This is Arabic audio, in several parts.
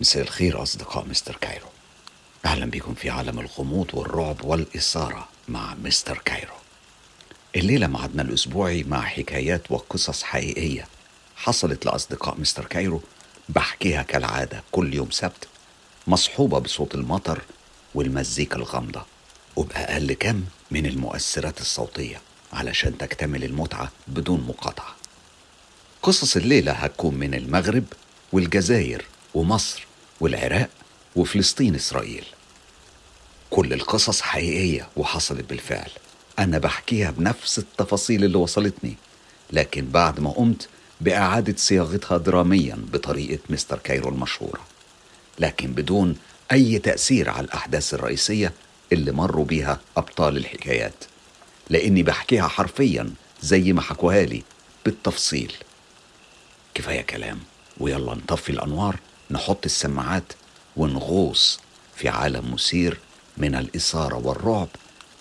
مساء الخير أصدقاء مستر كايرو. أهلا بكم في عالم الغموض والرعب والإثارة مع مستر كايرو. الليلة معدنا الأسبوعي مع حكايات وقصص حقيقية حصلت لأصدقاء مستر كايرو بحكيها كالعادة كل يوم سبت مصحوبة بصوت المطر والمزيكا الغامضة وبأقل كم من المؤثرات الصوتية علشان تكتمل المتعة بدون مقاطعة. قصص الليلة هتكون من المغرب والجزائر ومصر والعراق وفلسطين إسرائيل. كل القصص حقيقية وحصلت بالفعل. أنا بحكيها بنفس التفاصيل اللي وصلتني لكن بعد ما قمت بإعادة صياغتها دراميا بطريقة مستر كايرو المشهورة. لكن بدون أي تأثير على الأحداث الرئيسية اللي مروا بيها أبطال الحكايات. لأني بحكيها حرفيا زي ما حكوها لي بالتفصيل. كفاية كلام ويلا نطفي الأنوار نحط السماعات ونغوص في عالم مثير من الإثارة والرعب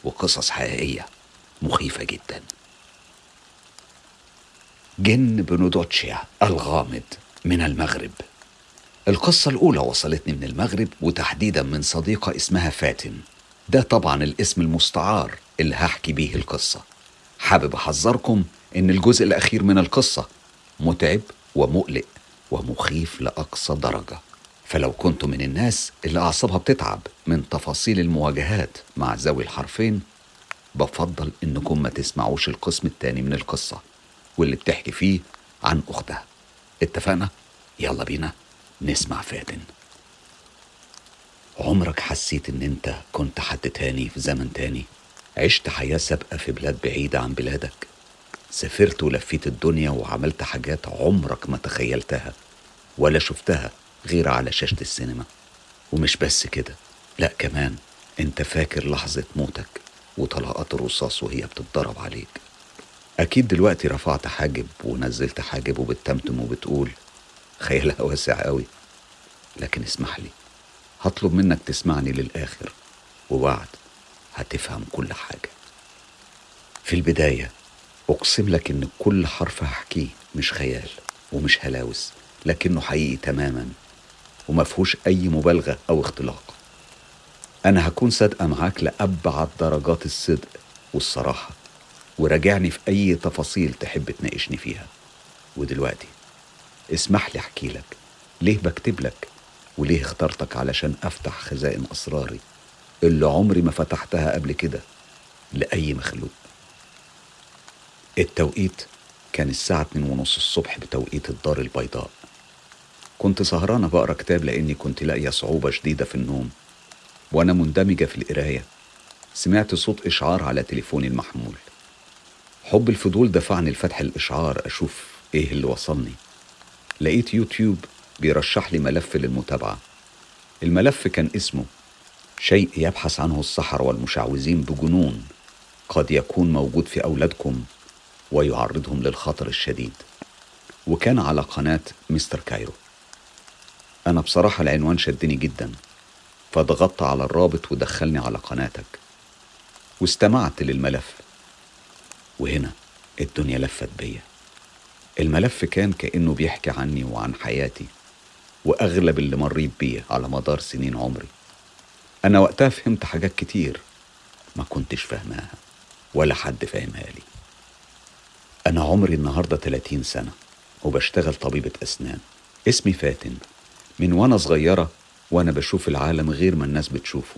وقصص حقيقية مخيفة جدا. جن بنودوتشيا الغامض من المغرب. القصة الأولى وصلتني من المغرب وتحديدا من صديقة اسمها فاتن. ده طبعا الاسم المستعار اللي هحكي بيه القصة. حابب أحذركم إن الجزء الأخير من القصة متعب ومقلق. ومخيف لأقصى درجة. فلو كنتم من الناس اللي أعصابها بتتعب من تفاصيل المواجهات مع ذوي الحرفين بفضل إنكم ما تسمعوش القسم التاني من القصة واللي بتحكي فيه عن أختها. اتفقنا؟ يلا بينا نسمع فاتن. عمرك حسيت إن أنت كنت حد تاني في زمن تاني؟ عشت حياة سابقة في بلاد بعيدة عن بلادك؟ سافرت ولفيت الدنيا وعملت حاجات عمرك ما تخيلتها ولا شفتها غير على شاشة السينما. ومش بس كده لا كمان انت فاكر لحظة موتك وطلقات الرصاص وهي بتتضرب عليك. أكيد دلوقتي رفعت حاجب ونزلت حاجب وبتتمتم وبتقول خيالها واسع قوي لكن اسمح لي هطلب منك تسمعني للآخر وبعد هتفهم كل حاجة. في البداية أقسم لك إن كل حرف هحكيه مش خيال ومش هلاوس لكنه حقيقي تماما ومفهوش أي مبالغة أو اختلاق. أنا هكون صادقة معاك لأبعد درجات الصدق والصراحة وراجعني في أي تفاصيل تحب تناقشني فيها. ودلوقتي اسمح لي أحكي لك ليه بكتب لك وليه اخترتك علشان أفتح خزائن أسراري اللي عمري ما فتحتها قبل كده لأي مخلوق. التوقيت كان الساعة اتنين ونص الصبح بتوقيت الدار البيضاء. كنت سهرانة بقرا كتاب لأني كنت لاقية صعوبة شديدة في النوم وأنا مندمجة في القراية. سمعت صوت إشعار على تليفوني المحمول. حب الفضول دفعني لفتح الإشعار أشوف إيه اللي وصلني. لقيت يوتيوب بيرشح لي ملف للمتابعة. الملف كان اسمه شيء يبحث عنه السحر والمشعوذين بجنون قد يكون موجود في أولادكم ويعرضهم للخطر الشديد. وكان على قناة مستر كايرو. أنا بصراحة العنوان شدني جدا. فضغطت على الرابط ودخلني على قناتك. واستمعت للملف. وهنا الدنيا لفت بيا. الملف كان كأنه بيحكي عني وعن حياتي. وأغلب اللي مريت بيه على مدار سنين عمري. أنا وقتها فهمت حاجات كتير ما كنتش فاهماها. ولا حد فاهمها لي. أنا عمري النهاردة 30 سنة وبشتغل طبيبة أسنان. اسمي فاتن. من وأنا صغيرة وأنا بشوف العالم غير ما الناس بتشوفه.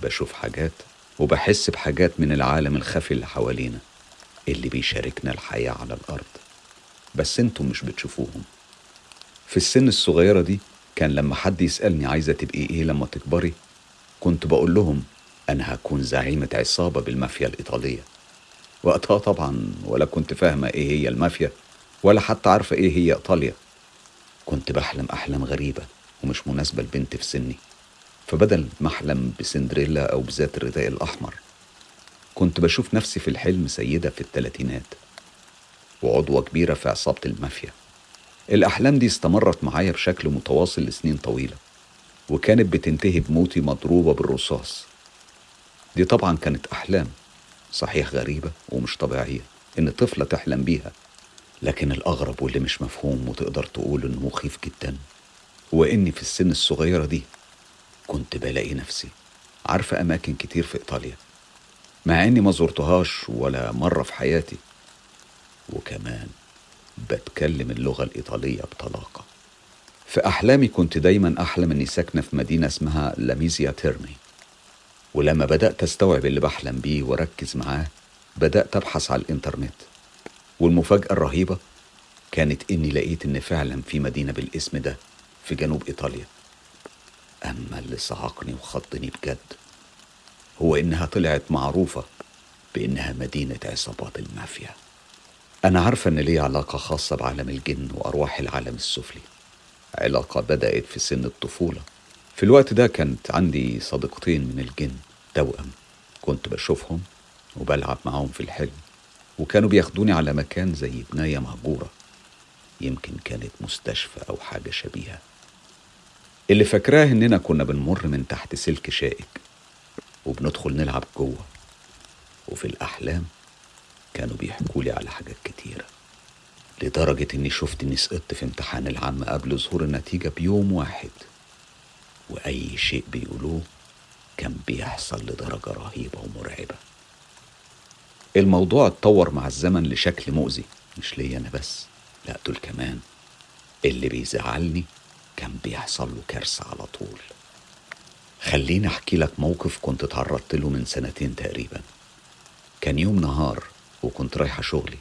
بشوف حاجات وبحس بحاجات من العالم الخفي اللي حوالينا اللي بيشاركنا الحياة على الأرض. بس أنتم مش بتشوفوهم. في السن الصغيرة دي كان لما حد يسألني عايزة تبقي إيه لما تكبري كنت بقول لهم أنا هكون زعيمة عصابة بالمافيا الإيطالية. وقتها طبعا ولا كنت فاهمة إيه هي المافيا ولا حتى عارفة إيه هي إيطاليا. كنت بحلم أحلام غريبة ومش مناسبة لبنت في سني. فبدل ما أحلم بسندريلا أو بذات الرداء الأحمر كنت بشوف نفسي في الحلم سيدة في الثلاثينات وعضوة كبيرة في عصابة المافيا. الأحلام دي استمرت معايا بشكل متواصل لسنين طويلة وكانت بتنتهي بموتي مضروبة بالرصاص. دي طبعا كانت أحلام. صحيح غريبة ومش طبيعية إن طفلة تحلم بيها لكن الأغرب واللي مش مفهوم وتقدر تقول إنه مخيف جدا وإني في السن الصغيرة دي كنت بلاقي نفسي عارفة أماكن كتير في إيطاليا مع إني ما زرتهاش ولا مرة في حياتي وكمان بتكلم اللغة الإيطالية بطلاقة. في أحلامي كنت دايما أحلم إني ساكنة في مدينة اسمها لاميزيا تيرمي ولما بدأت أستوعب اللي بحلم بيه وأركز معاه بدأت أبحث على الإنترنت. والمفاجأة الرهيبة كانت إني لقيت إن فعلا في مدينة بالاسم ده في جنوب إيطاليا. أما اللي صعقني وخضني بجد هو إنها طلعت معروفة بإنها مدينة عصابات المافيا. أنا عارفة إن لي علاقة خاصة بعالم الجن وأرواح العالم السفلي. علاقة بدأت في سن الطفولة. في الوقت ده كانت عندي صديقتين من الجن توأم كنت بشوفهم وبلعب معاهم في الحلم وكانوا بياخدوني على مكان زي بناية مهجورة. يمكن كانت مستشفى أو حاجة شبيهة. اللي فاكراه إننا كنا بنمر من تحت سلك شائك وبندخل نلعب جوه. وفي الأحلام كانوا بيحكوا لي على حاجات كتيرة لدرجة إني شفت إني سقطت في امتحان العام قبل ظهور النتيجة بيوم واحد. وأي شيء بيقولوه كان بيحصل لدرجة رهيبة ومرعبة. الموضوع اتطور مع الزمن لشكل مؤذي. مش ليا أنا بس لا دول كمان. اللي بيزعلني كان بيحصل له كارثة على طول. خليني أحكي لك موقف كنت اتعرضت له من سنتين تقريبا. كان يوم نهار وكنت رايحة شغلي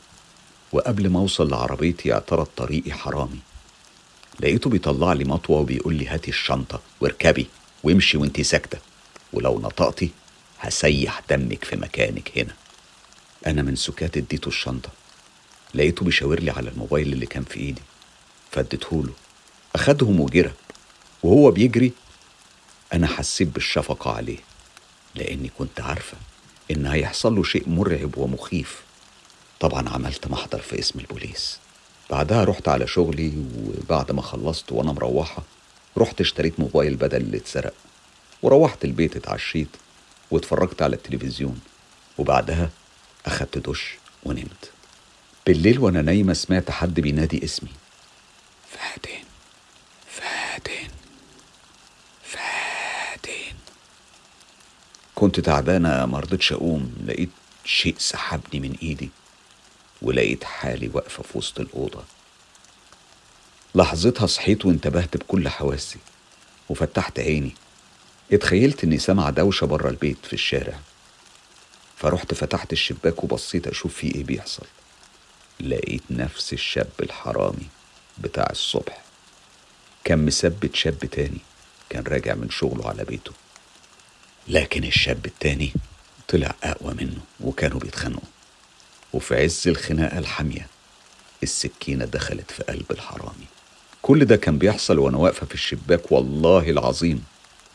وقبل ما أوصل لعربيتي اعترض طريقي حرامي. لقيته بيطلع لي مطوة وبيقول لي هاتي الشنطة واركبي وامشي وانتي ساكتة. ولو نطقتي هسيح دمك في مكانك هنا. أنا من سكات اديته الشنطة. لقيته بيشاور لي على الموبايل اللي كان في إيدي. فاديتهوله أخدهم وجرى وهو بيجري. أنا حسيت بالشفقة عليه. لأني كنت عارفة إن هيحصل له شيء مرعب ومخيف. طبعا عملت محضر في اسم البوليس. بعدها رحت على شغلي وبعد ما خلصت وأنا مروحة رحت اشتريت موبايل بدل اللي اتسرق وروحت البيت اتعشيت واتفرجت على التلفزيون وبعدها أخدت دش ونمت. بالليل وأنا نايمة سمعت حد بينادي اسمي. فاتن فاتن فاتن كنت تعبانة مرضتش أقوم لقيت شيء سحبني من إيدي. ولقيت حالي واقفة في وسط الأوضة. لحظتها صحيت وانتبهت بكل حواسي وفتحت عيني. اتخيلت إني سامع دوشة بره البيت في الشارع. فرحت فتحت الشباك وبصيت أشوف في إيه بيحصل. لقيت نفس الشاب الحرامي بتاع الصبح. كان مثبت شاب تاني كان راجع من شغله على بيته. لكن الشاب التاني طلع أقوى منه وكانوا بيتخانقوا. وفي عز الخناقة الحامية السكينة دخلت في قلب الحرامي. كل ده كان بيحصل وأنا واقفة في الشباك والله العظيم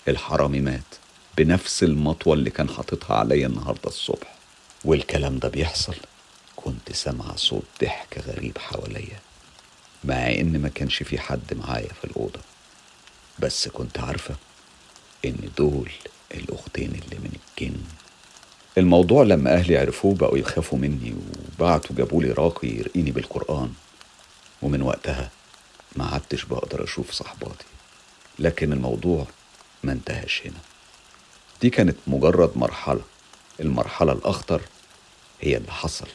الحرامي مات بنفس المطوة اللي كان حاططها عليا النهاردة الصبح. والكلام ده بيحصل؟ كنت سامعة صوت ضحك غريب حواليا مع إن ما كانش في حد معايا في الأوضة. بس كنت عارفة إن دول الأختين اللي من الجن الموضوع لما أهلي عرفوه بقوا يخافوا مني وبعتوا جابولي راقي يرقيني بالقرآن. ومن وقتها ما عدتش بقدر أشوف صحباتي. لكن الموضوع ما انتهاش هنا. دي كانت مجرد مرحلة. المرحلة الأخطر هي اللي حصل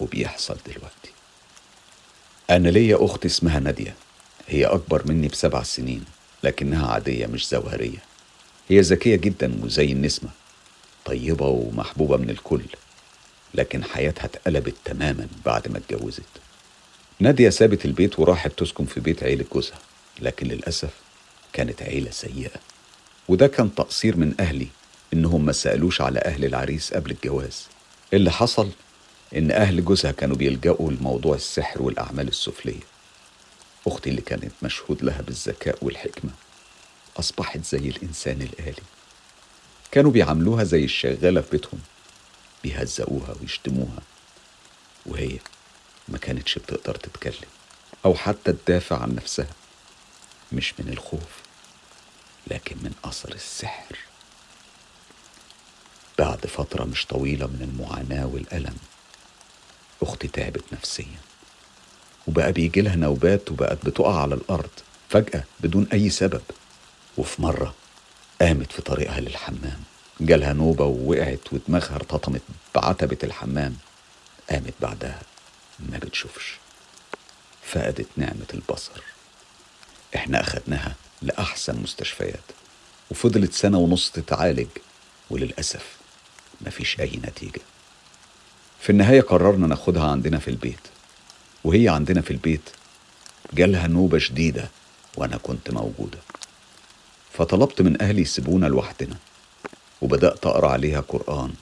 وبيحصل دلوقتي. أنا ليا أخت اسمها نادية. هي أكبر مني بسبع سنين لكنها عادية مش زوهرية. هي ذكية جدا وزي النسمة. طيبة ومحبوبة من الكل لكن حياتها اتقلبت تماما بعد ما اتجوزت. نادية سابت البيت وراحت تسكن في بيت عيلة جوزها لكن للأسف كانت عيلة سيئة. وده كان تقصير من أهلي إنهم ما سألوش على أهل العريس قبل الجواز. اللي حصل إن أهل جوزها كانوا بيلجأوا لموضوع السحر والأعمال السفلية. أختي اللي كانت مشهود لها بالذكاء والحكمة أصبحت زي الإنسان الآلي. كانوا بيعاملوها زي الشغالة في بيتهم بيهزقوها ويشتموها وهي ما كانتش بتقدر تتكلم أو حتى تدافع عن نفسها مش من الخوف لكن من أثر السحر. بعد فترة مش طويلة من المعاناة والألم أختي تعبت نفسيا وبقى بيجي لها نوبات وبقت بتقع على الأرض فجأة بدون أي سبب. وفي مرة قامت في طريقها للحمام. جالها نوبة ووقعت ودماغها ارتطمت بعتبة الحمام. قامت بعدها ما بتشوفش. فقدت نعمة البصر. إحنا أخدناها لأحسن مستشفيات. وفضلت سنة ونص تتعالج. وللأسف مفيش أي نتيجة. في النهاية قررنا ناخدها عندنا في البيت. وهي عندنا في البيت. جالها نوبة شديدة وأنا كنت موجودة. فطلبت من أهلي يسيبونا لوحدنا وبدأت أقرأ عليها قرآن.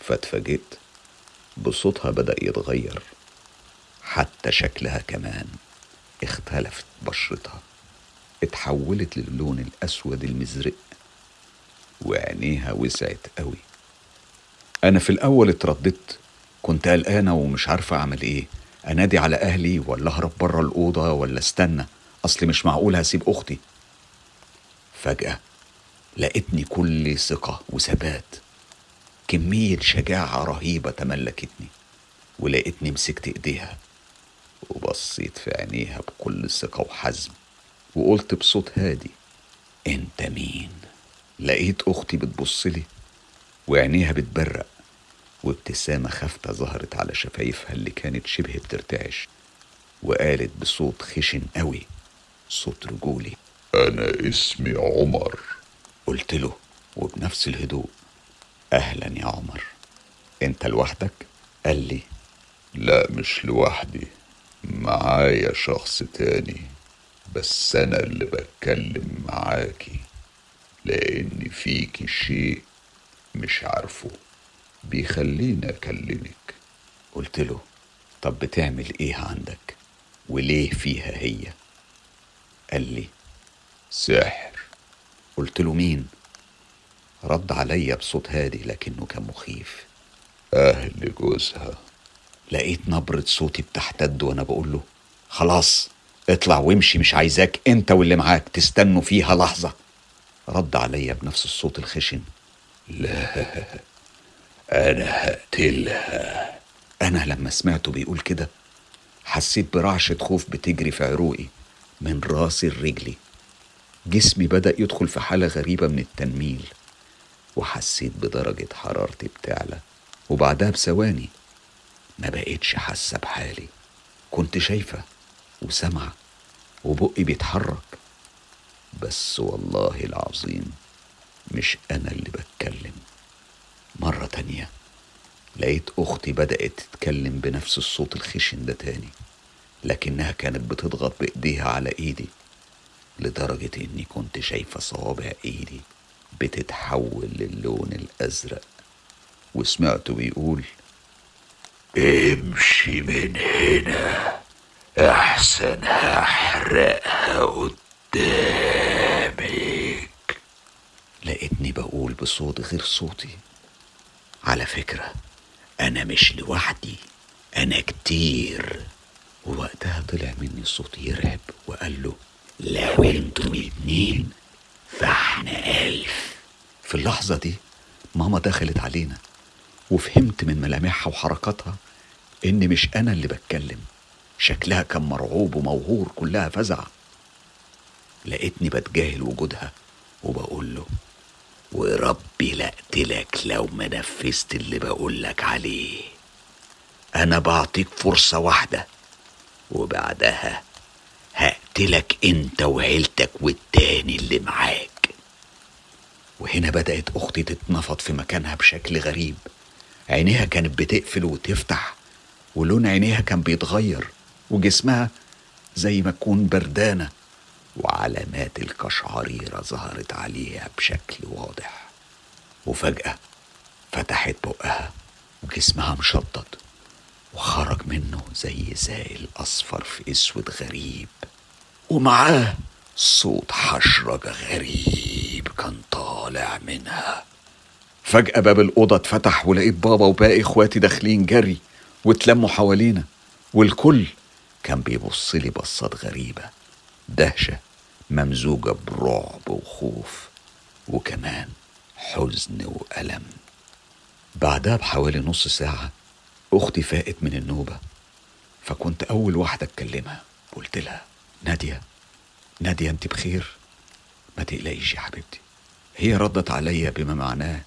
فاتفاجئت بصوتها بدأ يتغير حتى شكلها كمان اختلفت بشرتها اتحولت للون الأسود المزرق وعينيها وسعت قوي. أنا في الأول اترددت كنت قلقانة ومش عارفة أعمل إيه. أنادي على أهلي ولا أهرب بره الأوضة ولا استنى؟ أصلي مش معقول هسيب أختي. فجأة لقيتني كل ثقة وثبات. كمية شجاعة رهيبة تملكتني ولقيتني مسكت إيديها وبصيت في عينيها بكل ثقة وحزم وقلت بصوت هادي أنت مين؟ لقيت أختي بتبصلي وعينيها بتبرق وابتسامة خافتة ظهرت على شفايفها اللي كانت شبه بترتعش وقالت بصوت خشن قوي صوت رجولي. أنا اسمي عمر قلت له وبنفس الهدوء أهلا يا عمر أنت لوحدك؟ قال لي لا مش لوحدي معايا شخص تاني بس أنا اللي بتكلم معاكي لأن فيكي شيء مش عارفه بيخليني أكلمك قلت له طب بتعمل إيه عندك؟ وليه فيها هي؟ قال لي سحر قلت له مين؟ رد عليا بصوت هادي لكنه كان مخيف. أهل جوزها. لقيت نبرة صوتي بتحتد وأنا بقول له خلاص اطلع وامشي مش عايزاك أنت واللي معاك تستنوا فيها لحظة. رد عليا بنفس الصوت الخشن. لا أنا هقتلها. أنا لما سمعته بيقول كده حسيت برعشة خوف بتجري في عروقي من راسي لرجلي جسمي بدأ يدخل في حالة غريبة من التنميل وحسيت بدرجة حرارتي بتعلى وبعدها بثواني ما بقيتش حاسة بحالي. كنت شايفة وسامعة وبقي بيتحرك. بس والله العظيم مش أنا اللي بتكلم. مرة تانية لقيت أختي بدأت تتكلم بنفس الصوت الخشن ده تاني لكنها كانت بتضغط بإيديها على إيدي. لدرجة إني كنت شايفة صوابع إيدي بتتحول للون الأزرق وسمعته بيقول امشي من هنا أحسن هحرقها قدامك. لقيتني بقول بصوت غير صوتي على فكرة أنا مش لوحدي أنا كتير. ووقتها طلع مني صوت يرعب وقال له لو أنتم اتنين فاحنا ألف. في اللحظة دي ماما دخلت علينا وفهمت من ملامحها وحركاتها إن مش أنا اللي بتكلم. شكلها كان مرعوب وموهور كلها فزع لقيتني بتجاهل وجودها وبقول له وربي لقتلك لو ما نفذت اللي بقولك عليه. أنا بعطيك فرصة واحدة. وبعدها هقتلك انت وعيلتك والتاني اللي معاك. وهنا بدأت أختي تتنفض في مكانها بشكل غريب. عينيها كانت بتقفل وتفتح ولون عينيها كان بيتغير وجسمها زي ما تكون بردانة وعلامات القشعريرة ظهرت عليها بشكل واضح. وفجأة فتحت بقها وجسمها مشطط وخرج منه زي سائل أصفر في أسود غريب. ومعاه صوت حشرجة غريب كان طالع منها. فجأة باب الأوضة اتفتح ولقيت بابا وباقي إخواتي داخلين جري واتلموا حوالينا والكل كان بيبص لي بصات غريبة دهشة ممزوجة برعب وخوف وكمان حزن وألم. بعدها بحوالي نص ساعة أختي فاقت من النوبة فكنت أول واحدة أتكلمها قلت لها نادية. نادية أنت بخير؟ ما تقلقيش يا حبيبتي. هي ردت عليا بما معناه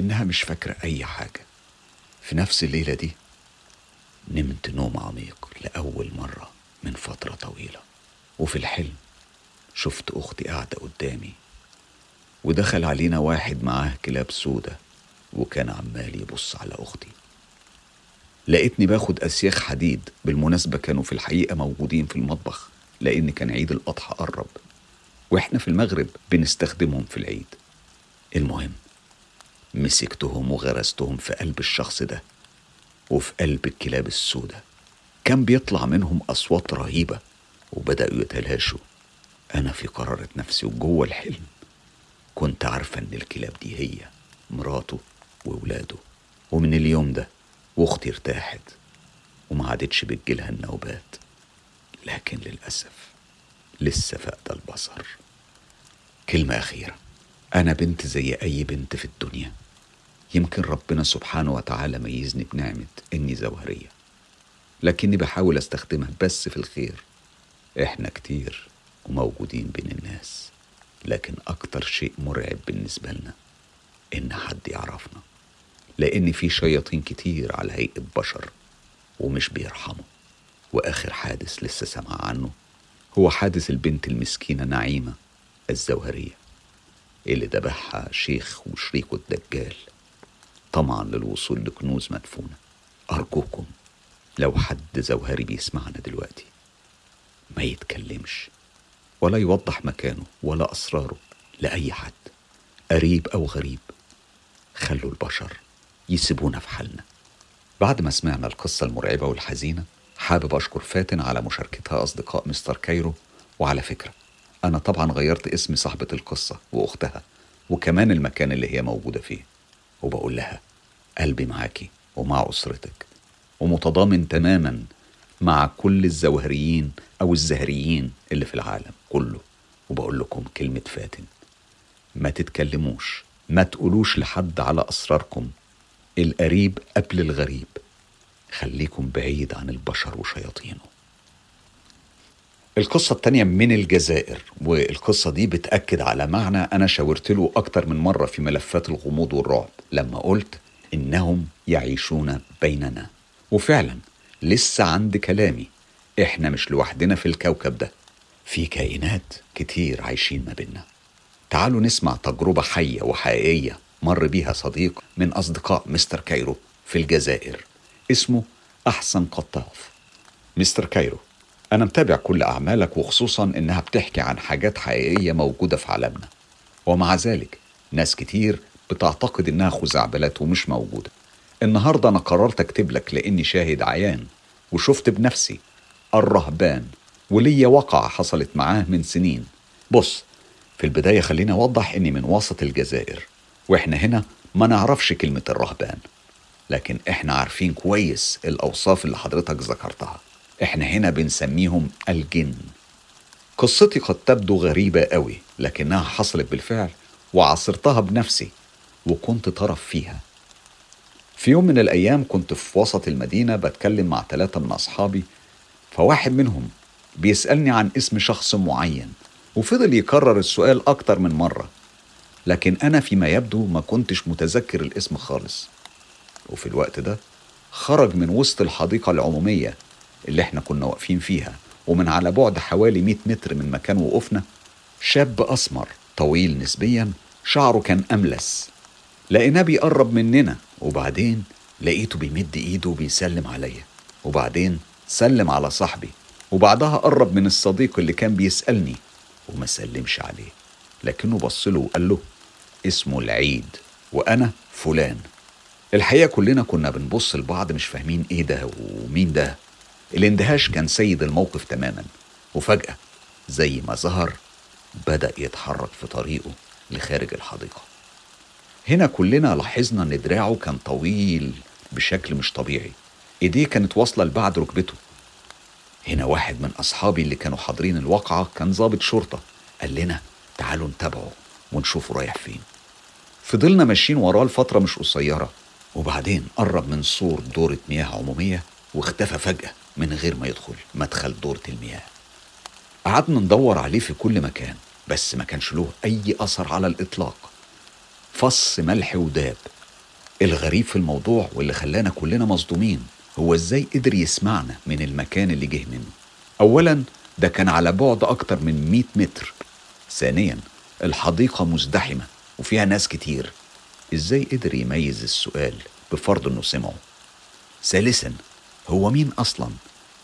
إنها مش فاكرة أي حاجة. في نفس الليلة دي نمت نوم عميق لأول مرة من فترة طويلة. وفي الحلم شفت أختي قاعدة قدامي ودخل علينا واحد معاه كلاب سودة وكان عمال يبص على أختي. لقيتني باخد أسياخ حديد بالمناسبة كانوا في الحقيقة موجودين في المطبخ. لأن كان عيد الأضحى قرب وإحنا في المغرب بنستخدمهم في العيد. المهم مسكتهم وغرستهم في قلب الشخص ده وفي قلب الكلاب السودة. كان بيطلع منهم أصوات رهيبة وبدأوا يتلاشوا. أنا في قرارة نفسي وجوه الحلم. كنت عارفة إن الكلاب دي هي مراته وولاده. ومن اليوم ده واختي ارتاحت وما عادتش بتجيلها النوبات. لكن للأسف لسه فاقدة البصر. كلمة أخيرة. أنا بنت زي أي بنت في الدنيا. يمكن ربنا سبحانه وتعالى ميزني بنعمة إني زوهرية. لكني بحاول أستخدمها بس في الخير. إحنا كتير وموجودين بين الناس. لكن أكتر شيء مرعب بالنسبة لنا إن حد يعرفنا. لأن في شياطين كتير على هيئة بشر ومش بيرحموا. وآخر حادث لسه سمع عنه هو حادث البنت المسكينة نعيمة الزوهرية اللي ذبحها شيخ وشريكه الدجال. طمعا للوصول لكنوز مدفونة. أرجوكم لو حد زوهري بيسمعنا دلوقتي ما يتكلمش ولا يوضح مكانه ولا أسراره لأي حد قريب أو غريب. خلوا البشر يسيبونا في حالنا. بعد ما سمعنا القصة المرعبة والحزينة حابب أشكر فاتن على مشاركتها أصدقاء مستر كايرو وعلى فكرة أنا طبعا غيرت اسم صاحبة القصة وأختها وكمان المكان اللي هي موجودة فيه وبقول لها قلبي معاكي ومع أسرتك ومتضامن تماما مع كل الزوهريين أو الزهريين اللي في العالم كله وبقول لكم كلمة فاتن. ما تتكلموش ما تقولوش لحد على أسراركم القريب قبل الغريب. خليكم بعيد عن البشر وشياطينه. القصة التانية من الجزائر والقصة دي بتأكد على معنى أنا شاورت له أكتر من مرة في ملفات الغموض والرعب لما قلت إنهم يعيشون بيننا. وفعلا لسه عند كلامي إحنا مش لوحدنا في الكوكب ده في كائنات كتير عايشين ما بينا تعالوا نسمع تجربة حية وحقيقية مر بيها صديق من أصدقاء مستر كايرو في الجزائر. اسمه أحسن قطاف. مستر كايرو أنا متابع كل أعمالك وخصوصا إنها بتحكي عن حاجات حقيقية موجودة في عالمنا. ومع ذلك ناس كتير بتعتقد إنها خزعبلات ومش موجودة. النهاردة أنا قررت أكتب لك لأني شاهد عيان وشفت بنفسي الرهبان وليا وقعة حصلت معاه من سنين. بص في البداية خليني أوضح إني من وسط الجزائر وإحنا هنا ما نعرفش كلمة الرهبان. لكن إحنا عارفين كويس الأوصاف اللي حضرتك ذكرتها. إحنا هنا بنسميهم الجن. قصتي قد تبدو غريبة قوي لكنها حصلت بالفعل وعاصرتها بنفسي وكنت طرف فيها. في يوم من الأيام كنت في وسط المدينة بتكلم مع ثلاثة من أصحابي فواحد منهم بيسألني عن اسم شخص معين وفضل يكرر السؤال أكتر من مرة. لكن أنا فيما يبدو ما كنتش متذكر الاسم خالص. وفي الوقت ده خرج من وسط الحديقة العمومية اللي إحنا كنا واقفين فيها ومن على بعد حوالي 100 متر من مكان وقوفنا شاب أسمر طويل نسبيا شعره كان أملس. لقيناه بيقرب مننا وبعدين لقيته بيمد إيده وبيسلم عليا. وبعدين سلم على صاحبي. وبعدها قرب من الصديق اللي كان بيسألني وما سلمش عليه. لكنه بص له وقال له اسمه العيد وأنا فلان. الحقيقة كلنا كنا بنبص لبعض مش فاهمين إيه ده ومين ده. الاندهاش كان سيد الموقف تماما وفجأة زي ما ظهر بدأ يتحرك في طريقه لخارج الحديقة. هنا كلنا لاحظنا إن دراعه كان طويل بشكل مش طبيعي. إيديه كانت واصلة لبعد ركبته. هنا واحد من أصحابي اللي كانوا حاضرين الواقعة كان ضابط شرطة. قال لنا تعالوا نتابعه ونشوفه رايح فين. فضلنا ماشيين وراه لفترة مش قصيرة. وبعدين قرب من سور دورة مياه عمومية واختفى فجأة من غير ما يدخل مدخل دورة المياه. قعدنا ندور عليه في كل مكان بس ما كانش له أي أثر على الإطلاق. فص ملح وداب. الغريب في الموضوع واللي خلانا كلنا مصدومين هو إزاي قدر يسمعنا من المكان اللي جه منه. اولا ده كان على بعد أكتر من 100 متر. ثانيا الحديقة مزدحمة وفيها ناس كتير. إزاي قدر يميز السؤال بفرض إنه سمعه؟ ثالثا هو مين أصلا؟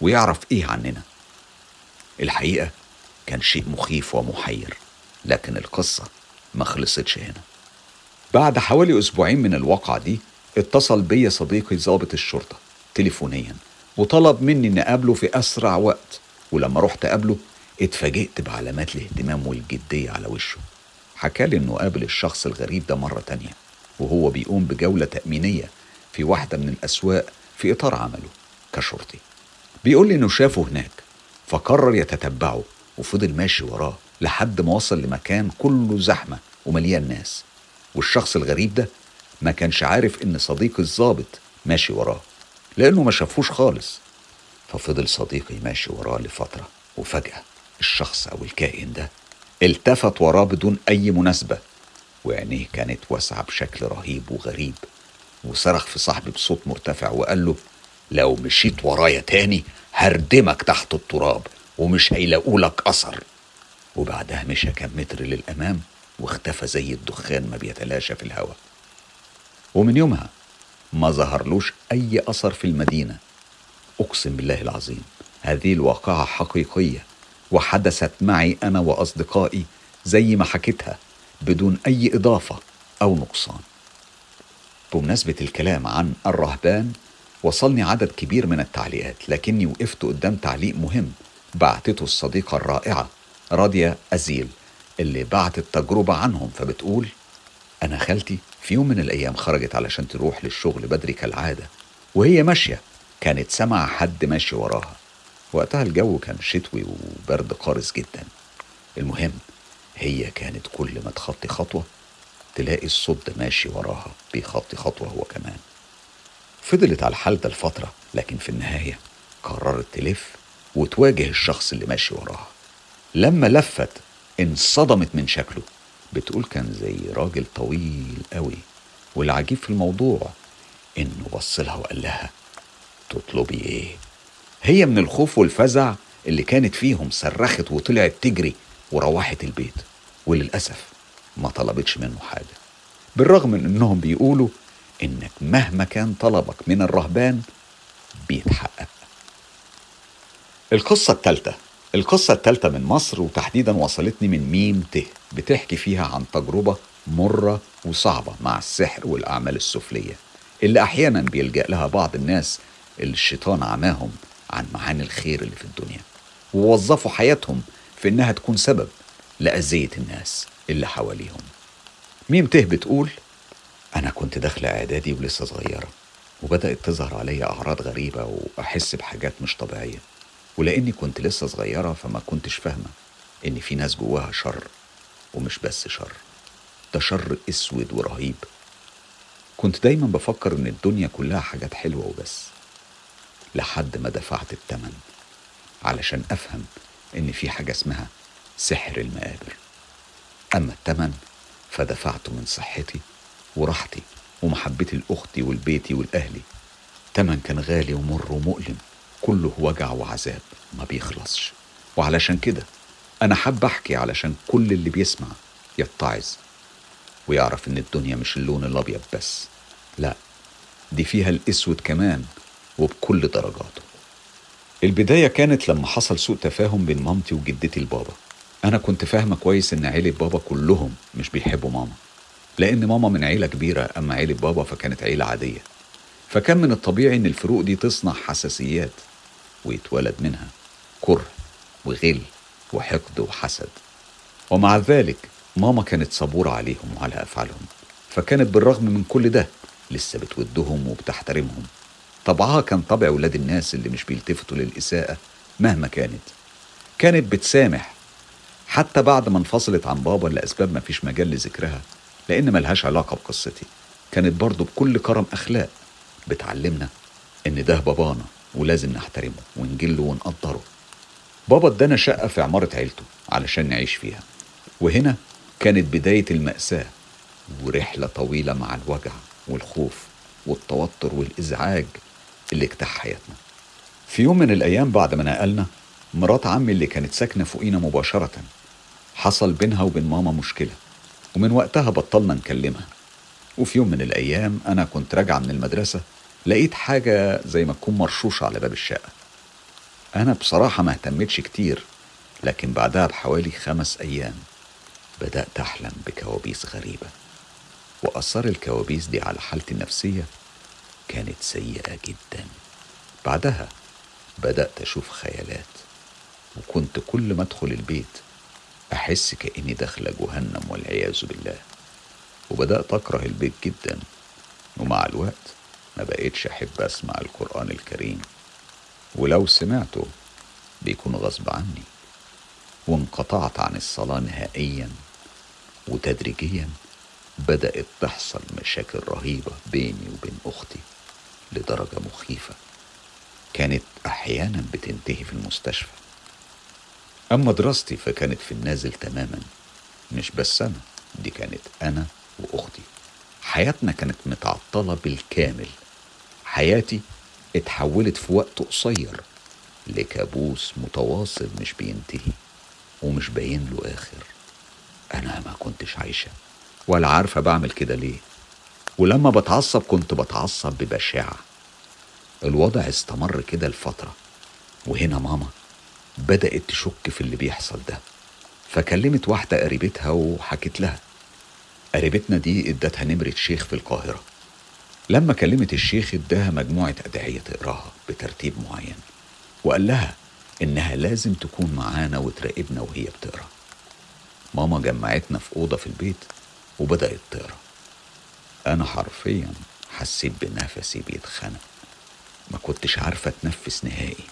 ويعرف إيه عننا؟ الحقيقة كان شيء مخيف ومحير لكن القصة ما خلصتش هنا. بعد حوالي أسبوعين من الواقعة دي اتصل بيا صديقي ضابط الشرطة تليفونيا وطلب مني إني أقابله في أسرع وقت. ولما رحت أقابله اتفاجئت بعلامات الاهتمام والجدية على وشه. حكالي إنه قابل الشخص الغريب ده مرة تانية. وهو بيقوم بجولة تأمينية في واحدة من الأسواق في إطار عمله كشرطي. بيقول لي إنه شافه هناك فقرر يتتبعه وفضل ماشي وراه لحد ما وصل لمكان كله زحمة ومليان ناس. والشخص الغريب ده ما كانش عارف إن صديقي الظابط ماشي وراه لأنه ما شافوش خالص. ففضل صديقي ماشي وراه لفترة وفجأة الشخص أو الكائن ده التفت وراه بدون أي مناسبة. وعينيه كانت واسعة بشكل رهيب وغريب. وصرخ في صاحبي بصوت مرتفع وقال له لو مشيت ورايا تاني هردمك تحت التراب ومش هيلاقولك أثر. وبعدها مشى كام متر للأمام واختفى زي الدخان ما بيتلاشى في الهواء. ومن يومها ما ظهرلوش أي أثر في المدينة. أقسم بالله العظيم هذه الواقعة حقيقية وحدثت معي أنا وأصدقائي زي ما حكيتها بدون أي إضافة أو نقصان. بمناسبة الكلام عن الرهبان وصلني عدد كبير من التعليقات لكني وقفت قدام تعليق مهم بعتته الصديقة الرائعة راضية أزيل اللي بعتت تجربة عنهم فبتقول أنا خالتي في يوم من الأيام خرجت علشان تروح للشغل بدري كالعادة وهي ماشية. كانت سمع حد ماشي وراها. وقتها الجو كان شتوي وبرد قارس جدا. المهم هي كانت كل ما تخطي خطوة تلاقي الصوت ده ماشي وراها بيخطي خطوة هو كمان. فضلت على الحال ده لفترة لكن في النهاية قررت تلف وتواجه الشخص اللي ماشي وراها. لما لفت انصدمت من شكله. بتقول كان زي راجل طويل قوي والعجيب في الموضوع إنه بص لها وقال لها تطلبي إيه؟ هي من الخوف والفزع اللي كانت فيهم صرخت وطلعت تجري وروحت البيت وللأسف ما طلبتش منه حاجة. بالرغم من إنهم بيقولوا إنك مهما كان طلبك من الرهبان بيتحقق. القصة الثالثة القصة الثالثة من مصر وتحديدا وصلتني من ميم ته بتحكي فيها عن تجربة مرة وصعبة مع السحر والأعمال السفلية اللي أحيانا بيلجأ لها بعض الناس اللي الشيطان عماهم عن معاني الخير اللي في الدنيا ووظفوا حياتهم في إنها تكون سبب لأذية الناس اللي حواليهم. ميم ته بتقول أنا كنت داخلة إعدادي ولسه صغيرة وبدأت تظهر عليا أعراض غريبة وأحس بحاجات مش طبيعية. ولأني كنت لسه صغيرة فما كنتش فاهمة إن في ناس جواها شر ومش بس شر ده شر أسود ورهيب. كنت دايما بفكر إن الدنيا كلها حاجات حلوة وبس لحد ما دفعت التمن علشان أفهم إن في حاجة اسمها سحر المقابر. أما التمن فدفعته من صحتي وراحتي ومحبتي لأختي ولبيتي ولاهلي تمن كان غالي ومر ومؤلم. كله وجع وعذاب ما بيخلصش. وعلشان كده أنا حاب أحكي علشان كل اللي بيسمع يتعظ ويعرف إن الدنيا مش اللون الأبيض بس. لا دي فيها الأسود كمان وبكل درجاته. البداية كانت لما حصل سوء تفاهم بين مامتي وجدتي البابا أنا كنت فاهمة كويس إن عيلة بابا كلهم مش بيحبوا ماما لأن ماما من عيلة كبيرة أما عيلة بابا فكانت عيلة عادية. فكان من الطبيعي إن الفروق دي تصنع حساسيات ويتولد منها كره وغل وحقد وحسد. ومع ذلك ماما كانت صبورة عليهم وعلى أفعالهم فكانت بالرغم من كل ده لسه بتودهم وبتحترمهم. طبعها كان طبع ولاد الناس اللي مش بيلتفتوا للإساءة مهما كانت. كانت بتسامح. حتى بعد ما انفصلت عن بابا لأسباب ما فيش مجال لذكرها لأن ملهاش علاقة بقصتي. كانت برضه بكل كرم أخلاق بتعلمنا إن ده بابانا ولازم نحترمه ونجله ونقدره. بابا ادانا شقة في عمارة عيلته علشان نعيش فيها. وهنا كانت بداية المأساة ورحلة طويلة مع الوجع والخوف والتوتر والإزعاج. اللي اجتاح حياتنا. في يوم من الأيام بعد ما نقلنا مرات عمي اللي كانت ساكنة فوقينا مباشرة حصل بينها وبين ماما مشكلة ومن وقتها بطلنا نكلمها. وفي يوم من الأيام أنا كنت راجعة من المدرسة لقيت حاجة زي ما تكون مرشوشة على باب الشقة. أنا بصراحة ما اهتمتش كتير لكن بعدها بحوالي خمس أيام بدأت أحلم بكوابيس غريبة وأثار الكوابيس دي على حالتي النفسية كانت سيئة جدا. بعدها بدأت أشوف خيالات وكنت كل ما أدخل البيت أحس كأني داخلة جهنم والعياذ بالله. وبدأت أكره البيت جدا ومع الوقت ما بقيتش أحب أسمع القرآن الكريم. ولو سمعته بيكون غصب عني وانقطعت عن الصلاة نهائيا. وتدريجيا بدأت تحصل مشاكل رهيبة بيني وبين أختي. لدرجة مخيفة. كانت أحيانا بتنتهي في المستشفى. أما دراستي فكانت في النازل تماما. مش بس أنا دي كانت أنا وأختي. حياتنا كانت متعطلة بالكامل. حياتي اتحولت في وقت قصير لكابوس متواصل مش بينتهي ومش باين له آخر. أنا ما كنتش عايشة ولا عارفة بعمل كده ليه. ولما بتعصب كنت بتعصب ببشاعة. الوضع استمر كده لفترة وهنا ماما بدأت تشك في اللي بيحصل ده. فكلمت واحدة قريبتها وحكت لها. قريبتنا دي ادتها نمرة شيخ في القاهرة. لما كلمت الشيخ اداها مجموعة أدعية تقراها بترتيب معين وقال لها إنها لازم تكون معانا وتراقبنا وهي بتقرأ. ماما جمعتنا في أوضة في البيت وبدأت تقرأ. أنا حرفيا حسيت بنفسي بيتخنق. ما كنتش عارفة أتنفس نهائي.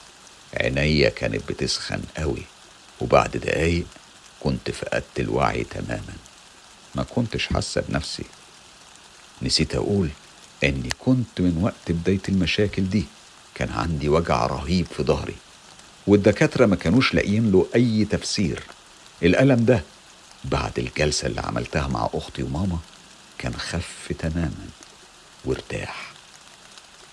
عينيا كانت بتسخن قوي. وبعد دقايق كنت فقدت الوعي تماما. ما كنتش حاسة بنفسي. نسيت أقول إني كنت من وقت بداية المشاكل دي. كان عندي وجع رهيب في ظهري. والدكاترة ما كانوش لاقيين له أي تفسير. الألم ده بعد الجلسة اللي عملتها مع أختي وماما كان خف تماما وارتاح.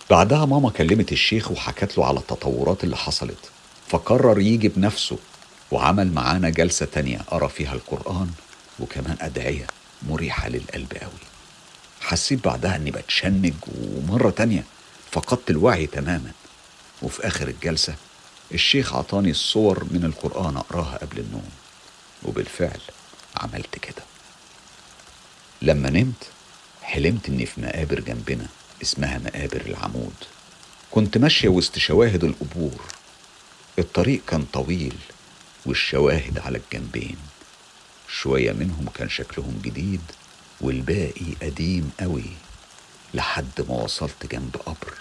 بعدها ماما كلمت الشيخ وحكت له على التطورات اللي حصلت. فقرر يجي بنفسه وعمل معانا جلسة تانية قرا فيها القرآن وكمان أدعية مريحة للقلب قوي. حسيت بعدها إني بتشنج ومرة تانية فقدت الوعي تماما. وفي آخر الجلسة الشيخ عطاني الصور من القرآن أقراها قبل النوم. وبالفعل عملت كده. لما نمت حلمت إني في مقابر جنبنا اسمها مقابر العمود. كنت ماشية وسط شواهد القبور. الطريق كان طويل والشواهد على الجنبين. شوية منهم كان شكلهم جديد والباقي قديم قوي. لحد ما وصلت جنب قبر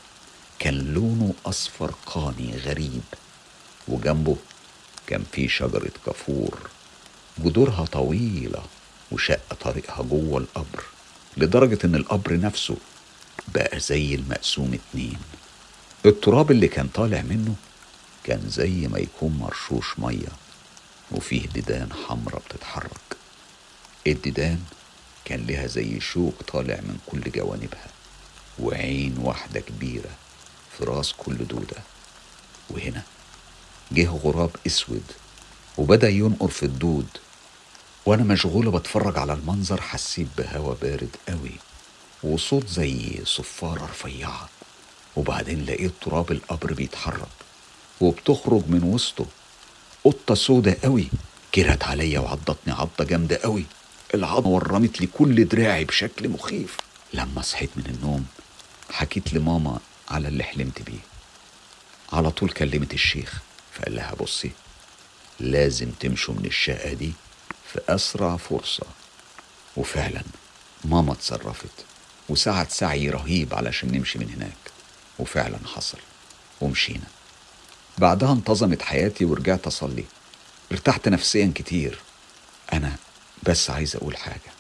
كان لونه أصفر قاني غريب. وجنبه كان في شجرة كافور. جذورها طويلة وشق طريقها جوه القبر لدرجة إن القبر نفسه بقى زي المقسوم اتنين. التراب اللي كان طالع منه كان زي ما يكون مرشوش مية وفيه ديدان حمرة بتتحرك. الديدان كان لها زي شوك طالع من كل جوانبها وعين واحدة كبيرة في راس كل دودة. وهنا جه غراب أسود وبدأ ينقر في الدود. وأنا مشغولة بتفرج على المنظر حسيت بهوا بارد قوي وصوت زي صفارة رفيعة وبعدين لقيت تراب القبر بيتحرك وبتخرج من وسطه. قطة سودة قوي جرت عليا وعضتني عضة جامدة قوي. العضة ورمت لي كل دراعي بشكل مخيف. لما صحيت من النوم حكيت لماما على اللي حلمت بيه. على طول كلمت الشيخ فقال لها بصي لازم تمشوا من الشقة دي في أسرع فرصة. وفعلا ماما اتصرفت وسعت سعي رهيب علشان نمشي من هناك. وفعلا حصل ومشينا. بعدها انتظمت حياتي ورجعت أصلي. ارتحت نفسيا كتير. أنا بس عايز أقول حاجة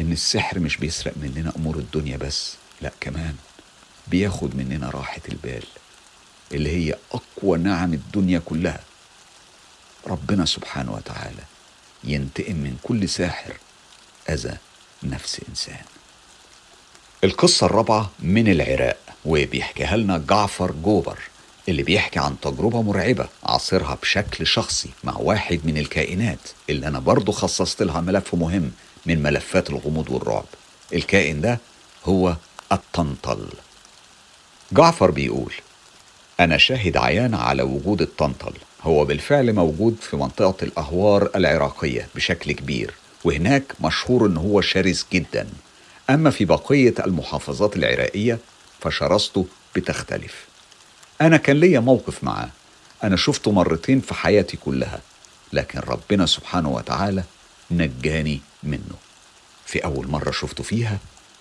إن السحر مش بيسرق مننا أمور الدنيا بس لأ كمان بياخد مننا راحة البال اللي هي أقوى نعم الدنيا كلها. ربنا سبحانه وتعالى ينتقم من كل ساحر أذى نفس إنسان. القصة الرابعة من العراق وبيحكيها لنا جعفر جوبر اللي بيحكي عن تجربة مرعبة عاصرها بشكل شخصي مع واحد من الكائنات اللي أنا برضه خصصت لها ملف مهم من ملفات الغموض والرعب. الكائن ده هو الطنطل. جعفر بيقول أنا شاهد عيان على وجود الطنطل هو بالفعل موجود في منطقة الأهوار العراقية بشكل كبير وهناك مشهور إن هو شرس جدا. أما في بقية المحافظات العراقية فشراسته بتختلف. أنا كان ليا موقف معاه. أنا شفته مرتين في حياتي كلها لكن ربنا سبحانه وتعالى نجاني منه. في أول مرة شفته فيها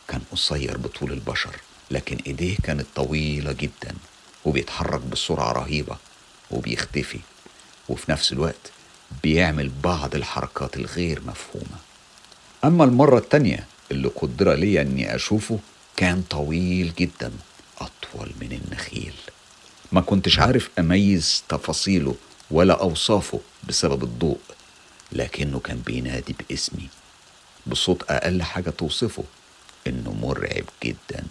كان قصير بطول البشر لكن إيديه كانت طويلة جدا وبيتحرك بسرعة رهيبة. وبيختفي وفي نفس الوقت بيعمل بعض الحركات الغير مفهومة. أما المرة التانية اللي قدر لي أني أشوفه كان طويل جدا أطول من النخيل. ما كنتش عارف أميز تفاصيله ولا أوصافه بسبب الضوء لكنه كان بينادي باسمي بصوت أقل حاجة توصفه إنه مرعب جدا.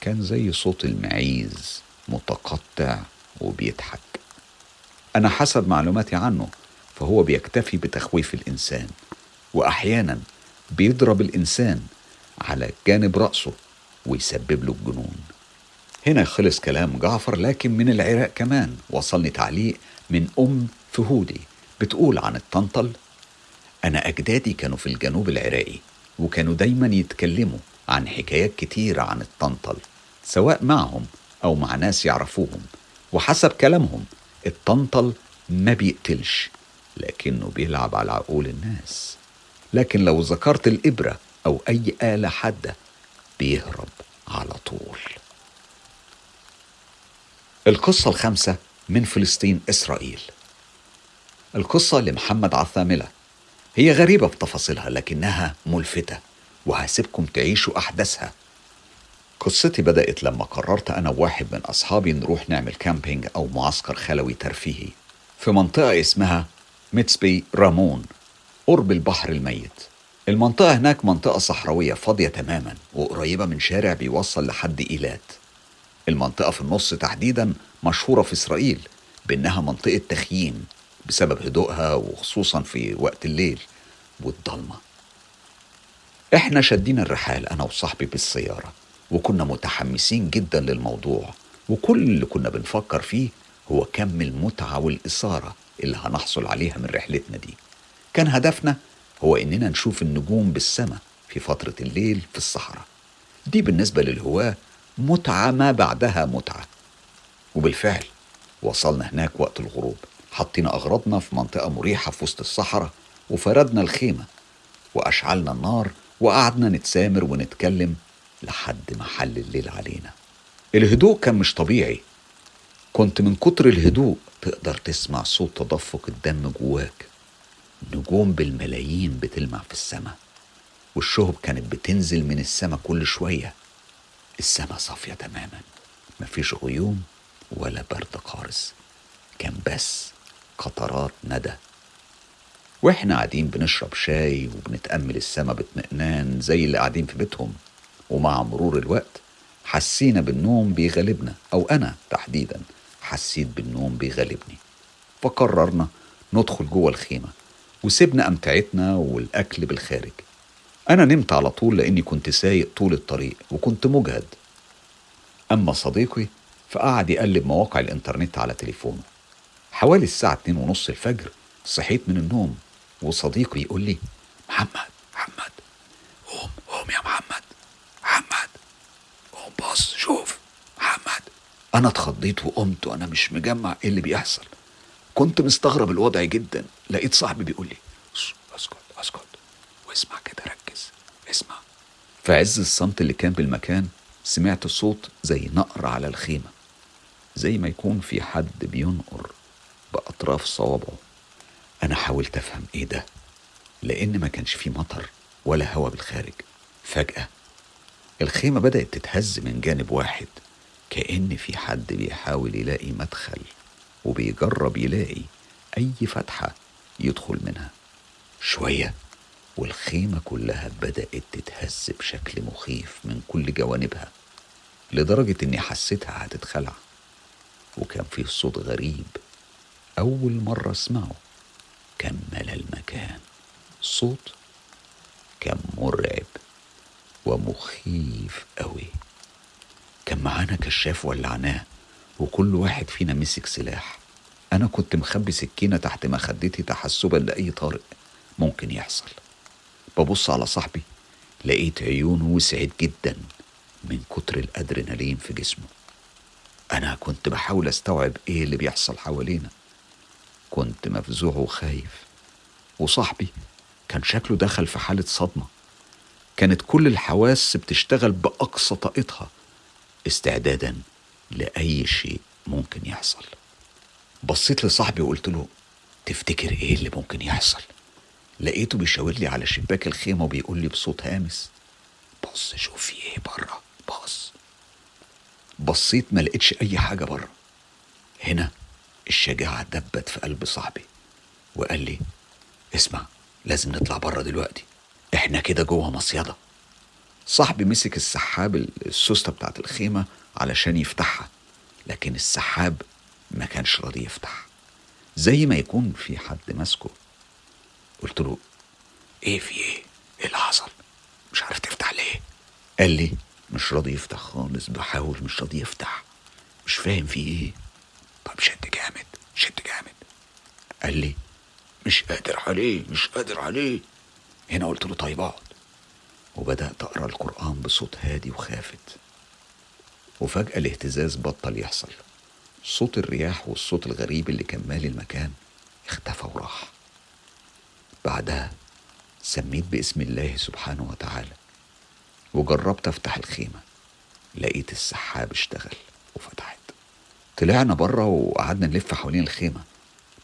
كان زي صوت المعيز متقطع وبيضحك. أنا حسب معلوماتي عنه فهو بيكتفي بتخويف الإنسان وأحيانا بيضرب الإنسان على جانب رأسه ويسبب له الجنون. هنا خلص كلام جعفر لكن من العراق كمان. وصلني تعليق من أم فهودي بتقول عن الطنطل أنا أجدادي كانوا في الجنوب العراقي وكانوا دايما يتكلموا عن حكايات كتيرة عن الطنطل سواء معهم أو مع ناس يعرفوهم وحسب كلامهم الطنطل ما بيقتلش لكنه بيلعب على عقول الناس. لكن لو ذكرت الإبرة أو أي آلة حادة بيهرب على طول. القصة الخامسة من فلسطين إسرائيل. القصة لمحمد عثاملة. هي غريبة بتفاصيلها لكنها ملفتة وهسيبكم تعيشوا أحداثها. قصتي بدأت لما قررت أنا وواحد من أصحابي نروح نعمل camping أو معسكر خلوي ترفيهي. في منطقة اسمها ميتسبي رامون قرب البحر الميت. المنطقة هناك منطقة صحراوية فاضية تماما وقريبة من شارع بيوصل لحد إيلات. المنطقة في النص تحديدا مشهورة في إسرائيل بأنها منطقة تخييم بسبب هدوءها وخصوصا في وقت الليل والضلمة. إحنا شدينا الرحال أنا وصاحبي بالسيارة. وكنا متحمسين جدا للموضوع. وكل اللي كنا بنفكر فيه هو كم المتعة والإثارة اللي هنحصل عليها من رحلتنا دي. كان هدفنا هو إننا نشوف النجوم بالسماء في فترة الليل في الصحراء. دي بالنسبة للهواة متعة ما بعدها متعة. وبالفعل وصلنا هناك وقت الغروب. حطينا أغراضنا في منطقة مريحة في وسط الصحراء وفردنا الخيمة وأشعلنا النار وقعدنا نتسامر ونتكلم لحد ما حل الليل علينا. الهدوء كان مش طبيعي. كنت من كتر الهدوء تقدر تسمع صوت تدفق الدم جواك. نجوم بالملايين بتلمع في السماء. والشهب كانت بتنزل من السماء كل شوية. السماء صافية تماما. مفيش غيوم ولا برد قارس كان بس قطرات ندى. وإحنا قاعدين بنشرب شاي وبنتأمل السما باطمئنان زي اللي قاعدين في بيتهم. ومع مرور الوقت حسينا بالنوم بيغلبنا أو أنا تحديدا حسيت بالنوم بيغلبني. فقررنا ندخل جوه الخيمة وسيبنا أمتعتنا والأكل بالخارج. أنا نمت على طول لأني كنت سايق طول الطريق وكنت مجهد. أما صديقي فقعد يقلب مواقع الإنترنت على تليفونه. حوالي الساعة اتنين ونص الفجر صحيت من النوم وصديقي يقول لي محمد محمد قوم قوم يا محمد. محمد. قوم بص شوف. محمد. أنا اتخضيت وقمت وأنا مش مجمع إيه اللي بيحصل. كنت مستغرب الوضع جدا. لقيت صاحبي بيقول لي "أس- أسكت أسكت. واسمع كده ركز. اسمع. في عز الصمت اللي كان بالمكان سمعت صوت زي نقر على الخيمة. زي ما يكون في حد بينقر بأطراف صوابعه. أنا حاولت أفهم إيه ده لأن ما كانش فيه مطر ولا هوا بالخارج. فجأة الخيمة بدأت تتهز من جانب واحد كأن في حد بيحاول يلاقي مدخل وبيجرب يلاقي أي فتحة يدخل منها. شوية والخيمة كلها بدأت تتهز بشكل مخيف من كل جوانبها لدرجة إني حسيتها هتتخلع. وكان فيه صوت غريب أول مرة أسمعه. كان المكان. صوت كان مرعب. ومخيف قوي. كان معانا كشاف ولعناه وكل واحد فينا مسك سلاح. أنا كنت مخبي سكينة تحت مخدتي تحسبا لأي طارئ ممكن يحصل. ببص على صاحبي لقيت عيونه وسعت جدا من كتر الأدرينالين في جسمه. أنا كنت بحاول أستوعب إيه اللي بيحصل حوالينا. كنت مفزوع وخايف. وصاحبي كان شكله دخل في حالة صدمة. كانت كل الحواس بتشتغل بأقصى طاقتها استعدادا لأي شيء ممكن يحصل. بصيت لصاحبي وقلت له تفتكر إيه اللي ممكن يحصل؟ لقيته بيشاور لي على شباك الخيمة وبيقول لي بصوت هامس بص شوف في إيه بره بص. بصيت ما لقيتش أي حاجة بره. هنا الشجاعة دبت في قلب صاحبي وقال لي اسمع لازم نطلع بره دلوقتي. إحنا كده جوه مصيدة. صاحبي مسك السحاب السوستة بتاعت الخيمة علشان يفتحها لكن السحاب ما كانش راضي يفتح. زي ما يكون في حد ماسكه. قلت له إيه في إيه؟ إيه اللي حصل؟ مش عارف تفتح ليه. قال لي مش راضي يفتح خالص بحاول مش راضي يفتح. مش فاهم في إيه. طب شد جامد شد جامد. قال لي مش قادر عليه مش قادر عليه. هنا قلت له طيب اقعد. وبدأت أقرأ القرآن بصوت هادي وخافت. وفجأة الاهتزاز بطل يحصل. صوت الرياح والصوت الغريب اللي كان مالي المكان اختفى وراح. بعدها سميت باسم الله سبحانه وتعالى. وجربت أفتح الخيمة. لقيت السحاب اشتغل وفتحت. طلعنا بره وقعدنا نلف حوالين الخيمة.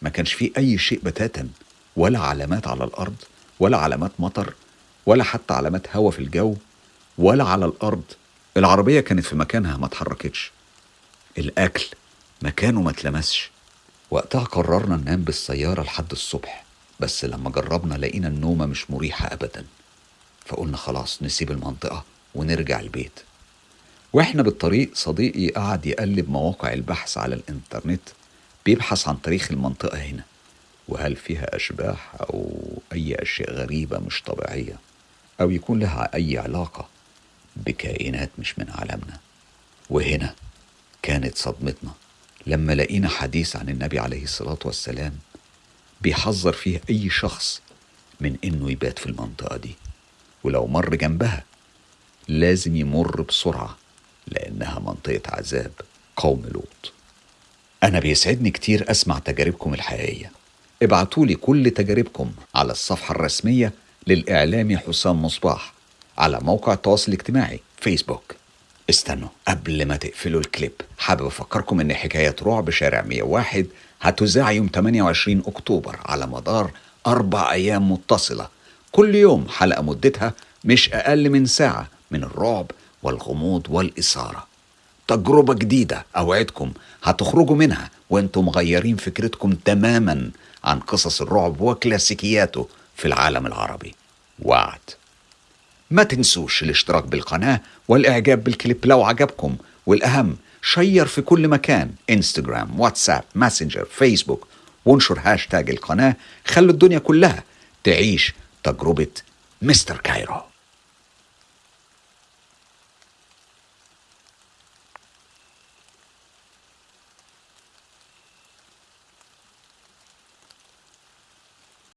ما كانش فيه أي شيء بتاتا ولا علامات على الأرض ولا علامات مطر ولا حتى علامات هوا في الجو ولا على الأرض. العربية كانت في مكانها ما اتحركتش. الأكل مكانه ما اتلمسش. وقتها قررنا ننام بالسيارة لحد الصبح بس لما جربنا لقينا النومة مش مريحة أبدا. فقلنا خلاص نسيب المنطقة ونرجع البيت. وإحنا بالطريق صديقي قعد يقلب مواقع البحث على الإنترنت بيبحث عن تاريخ المنطقة هنا. وهل فيها أشباح أو أي أشياء غريبة مش طبيعية؟ أو يكون لها أي علاقة بكائنات مش من عالمنا؟ وهنا كانت صدمتنا لما لقينا حديث عن النبي عليه الصلاة والسلام بيحذر فيه أي شخص من إنه يبات في المنطقة دي. ولو مر جنبها لازم يمر بسرعة لأنها منطقة عذاب قوم لوط. أنا بيسعدني كتير أسمع تجاربكم الحقيقية. ابعتولي كل تجاربكم على الصفحة الرسمية للإعلامي حسام مصباح على موقع التواصل الاجتماعي فيسبوك. استنوا قبل ما تقفلوا الكليب. حابب أفكركم إن حكاية رعب شارع 101 هتذاع يوم 28 أكتوبر على مدار أربع أيام متصلة. كل يوم حلقة مدتها مش أقل من ساعة من الرعب والغموض والإثارة. تجربة جديدة أوعدكم هتخرجوا منها وأنتم مغيرين فكرتكم تماما. عن قصص الرعب وكلاسيكياته في العالم العربي. وعد. ما تنسوش الاشتراك بالقناة والإعجاب بالكليب لو عجبكم. والأهم share في كل مكان. انستجرام واتساب ماسنجر فيسبوك وانشر هاشتاج القناة. خلوا الدنيا كلها تعيش تجربة مستر كايرو.